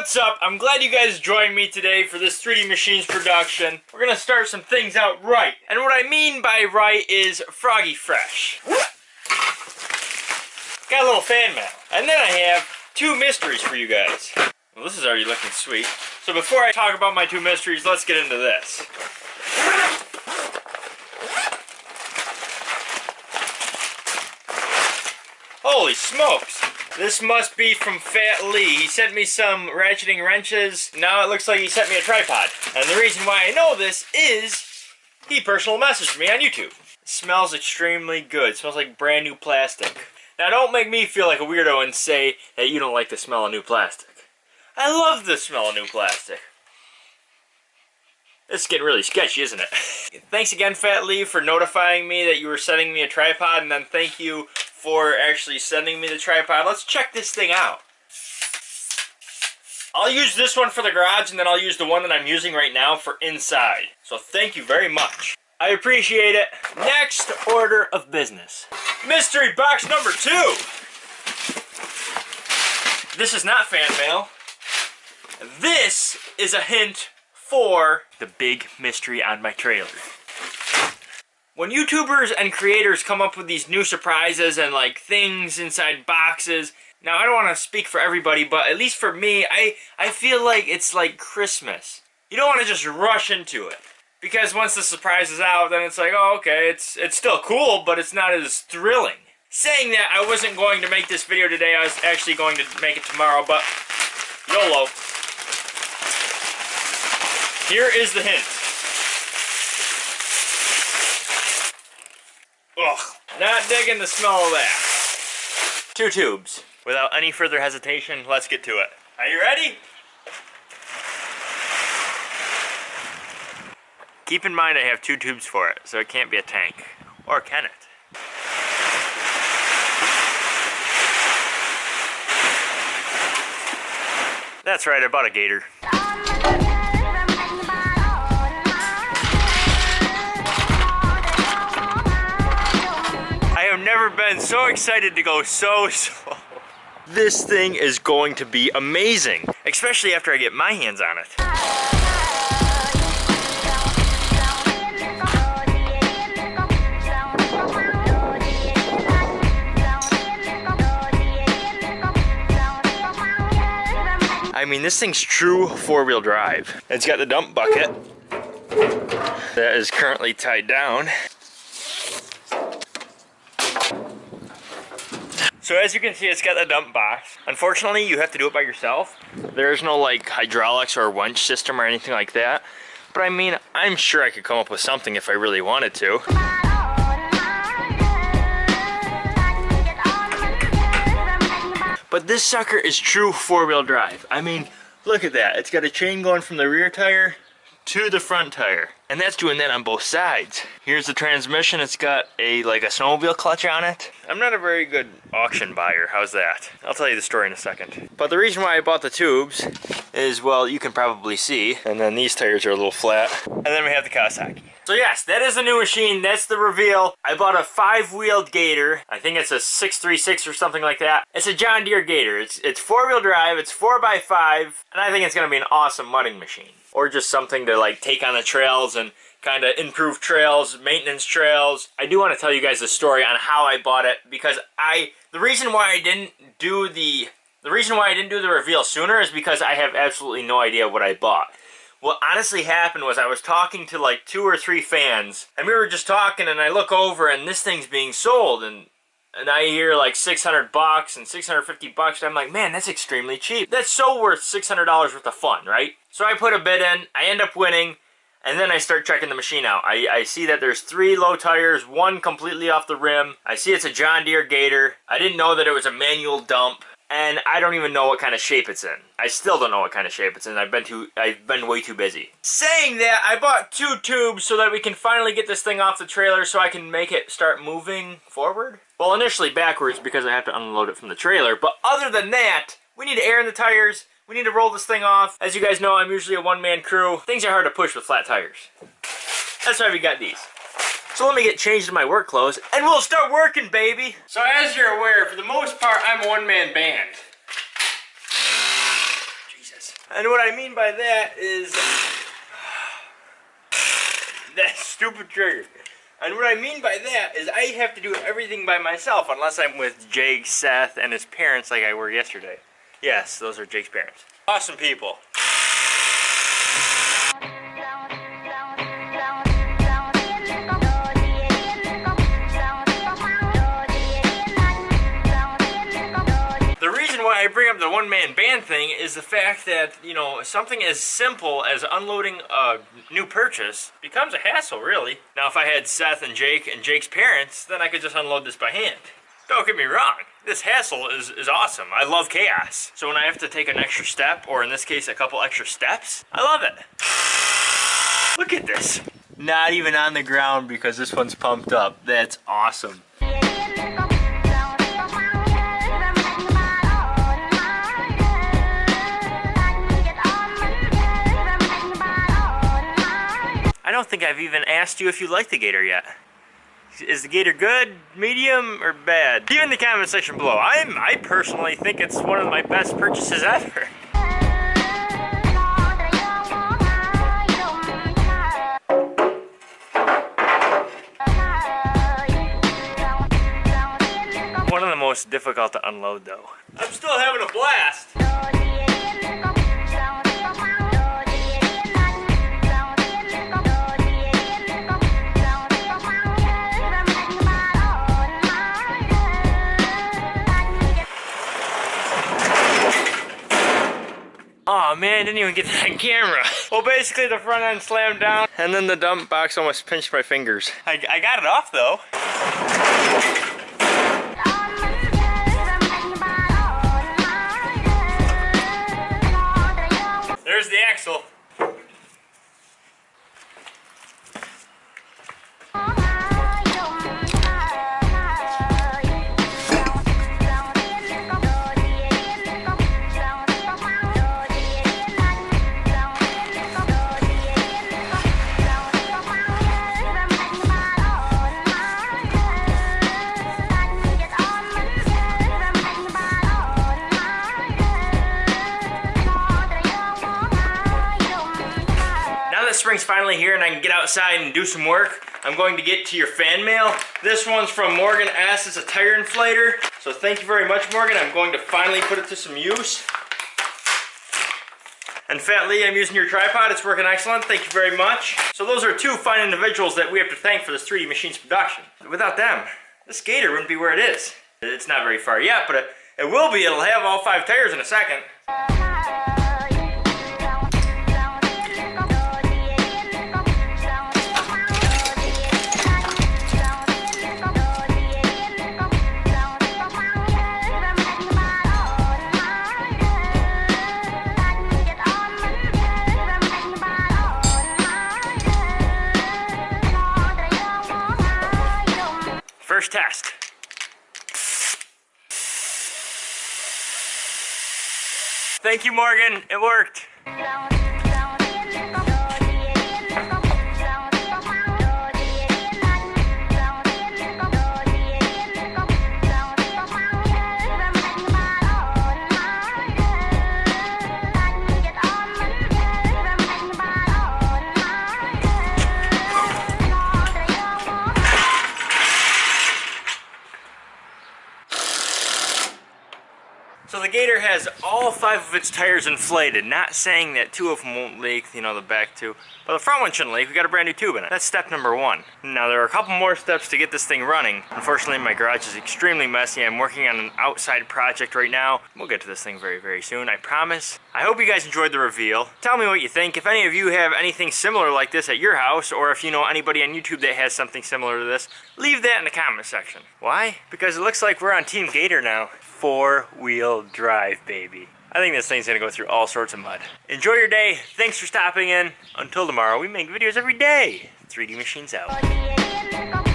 what's up? I'm glad you guys joined me today for this 3D Machines production. We're gonna start some things out right. And what I mean by right is Froggy Fresh. Got a little fan mail. And then I have two mysteries for you guys. Well, this is already looking sweet. So before I talk about my two mysteries, let's get into this. Holy smokes! This must be from Fat Lee. He sent me some ratcheting wrenches. Now it looks like he sent me a tripod. And the reason why I know this is he personal messaged me on YouTube. It smells extremely good. It smells like brand new plastic. Now don't make me feel like a weirdo and say that you don't like the smell of new plastic. I love the smell of new plastic. It's getting really sketchy, isn't it? Thanks again, Fat Lee, for notifying me that you were sending me a tripod, and then thank you for actually sending me the tripod. Let's check this thing out. I'll use this one for the garage, and then I'll use the one that I'm using right now for inside. So thank you very much. I appreciate it. Next order of business. Mystery box number two. This is not fan mail. This is a hint for the big mystery on my trailer. When YouTubers and creators come up with these new surprises and like things inside boxes, now I don't want to speak for everybody, but at least for me, I, I feel like it's like Christmas. You don't want to just rush into it. Because once the surprise is out, then it's like, oh, okay, it's, it's still cool, but it's not as thrilling. Saying that, I wasn't going to make this video today, I was actually going to make it tomorrow, but YOLO. Here is the hint. Ugh, not digging the smell of that. Two tubes. Without any further hesitation, let's get to it. Are you ready? Keep in mind I have two tubes for it, so it can't be a tank. Or can it? That's right, I bought a gator. Never been so excited to go so slow. This thing is going to be amazing, especially after I get my hands on it. I mean, this thing's true four-wheel drive. It's got the dump bucket that is currently tied down. So as you can see, it's got the dump box. Unfortunately, you have to do it by yourself. There's no like hydraulics or winch system or anything like that. But I mean, I'm sure I could come up with something if I really wanted to. But this sucker is true four-wheel drive. I mean, look at that. It's got a chain going from the rear tire to the front tire. And that's doing that on both sides. Here's the transmission. It's got a like a snowmobile clutch on it. I'm not a very good auction buyer. How's that? I'll tell you the story in a second. But the reason why I bought the tubes is, well, you can probably see. And then these tires are a little flat. And then we have the Kawasaki. So yes, that is the new machine. That's the reveal. I bought a five-wheeled Gator. I think it's a 636 or something like that. It's a John Deere Gator. It's it's four-wheel drive. It's 4x5. And I think it's going to be an awesome mudding machine. Or just something to like take on the trails and kind of improve trails, maintenance trails. I do want to tell you guys the story on how I bought it because I the reason why I didn't do the the reason why I didn't do the reveal sooner is because I have absolutely no idea what I bought. What honestly happened was I was talking to like two or three fans and we were just talking and I look over and this thing's being sold and and I hear like 600 bucks and 650 bucks. I'm like, man, that's extremely cheap. That's so worth $600 worth of fun, right? So I put a bid in, I end up winning, and then I start checking the machine out. I, I see that there's three low tires, one completely off the rim. I see it's a John Deere Gator. I didn't know that it was a manual dump. And I don't even know what kind of shape it's in. I still don't know what kind of shape it's in. I've been too I've been way too busy. Saying that, I bought two tubes so that we can finally get this thing off the trailer so I can make it start moving forward. Well, initially backwards because I have to unload it from the trailer, but other than that, we need air in the tires, we need to roll this thing off. As you guys know, I'm usually a one-man crew. Things are hard to push with flat tires. That's why we got these. So let me get changed in my work clothes, and we'll start working, baby! So as you're aware, for the most part, I'm a one-man band. Jesus. And what I mean by that is that stupid trigger. And what I mean by that is I have to do everything by myself unless I'm with Jake, Seth, and his parents like I were yesterday. Yes, those are Jake's parents. Awesome people. The reason why I bring up the one-man band thing is the fact that, you know, something as simple as unloading a new purchase becomes a hassle, really. Now, if I had Seth and Jake and Jake's parents, then I could just unload this by hand. Don't get me wrong, this hassle is, is awesome. I love chaos. So when I have to take an extra step, or in this case, a couple extra steps, I love it. Look at this. Not even on the ground because this one's pumped up. That's awesome. I don't think I've even asked you if you like the Gator yet. Is the Gator good, medium, or bad? Leave in the comment section below. I'm, I personally think it's one of my best purchases ever. One of the most difficult to unload though. I'm still having a blast. Man, I didn't even get that camera. Well, basically the front end slammed down and then the dump box almost pinched my fingers. I, I got it off though. Finally here and I can get outside and do some work, I'm going to get to your fan mail. This one's from Morgan S. It's a tire inflator. So thank you very much, Morgan. I'm going to finally put it to some use. And Fat Lee, I'm using your tripod. It's working excellent. Thank you very much. So those are two fine individuals that we have to thank for this 3D Machines production. Without them, this Gator wouldn't be where it is. It's not very far yet, but it, it will be. It'll have all five tires in a second. First test. Thank you, Morgan. It worked. Has all five of its tires inflated, not saying that two of them won't leak, you know, the back two, but the front one shouldn't leak, we got a brand new tube in it. That's step number one. Now there are a couple more steps to get this thing running. Unfortunately my garage is extremely messy, I'm working on an outside project right now. We'll get to this thing very, very soon, I promise. I hope you guys enjoyed the reveal. Tell me what you think. If any of you have anything similar like this at your house, or if you know anybody on YouTube that has something similar to this, leave that in the comment section. Why? Because it looks like we're on Team Gator now four-wheel drive, baby. I think this thing's gonna go through all sorts of mud. Enjoy your day. Thanks for stopping in. Until tomorrow, we make videos every day. 3D Machines out.